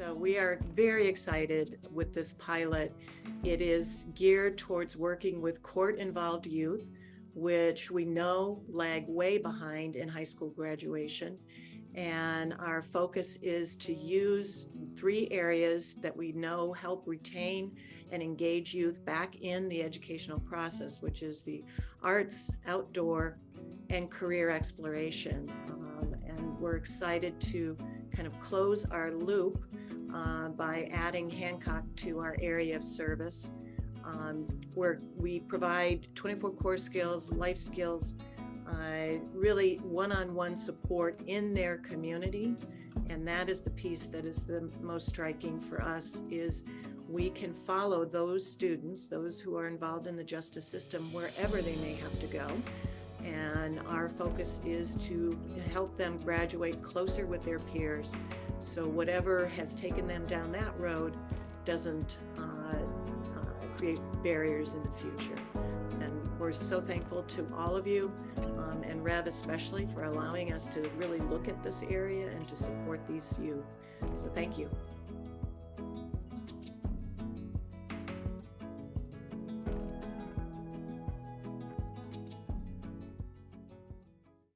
So we are very excited with this pilot. It is geared towards working with court-involved youth, which we know lag way behind in high school graduation. And our focus is to use three areas that we know help retain and engage youth back in the educational process, which is the arts, outdoor, and career exploration. Um, and we're excited to kind of close our loop uh, by adding Hancock to our area of service, um, where we provide 24 core skills, life skills, uh, really one-on-one -on -one support in their community. And that is the piece that is the most striking for us is we can follow those students, those who are involved in the justice system, wherever they may have to go. And our focus is to help them graduate closer with their peers. So whatever has taken them down that road doesn't uh, uh, create barriers in the future. And we're so thankful to all of you um, and Rev especially for allowing us to really look at this area and to support these youth. So thank you.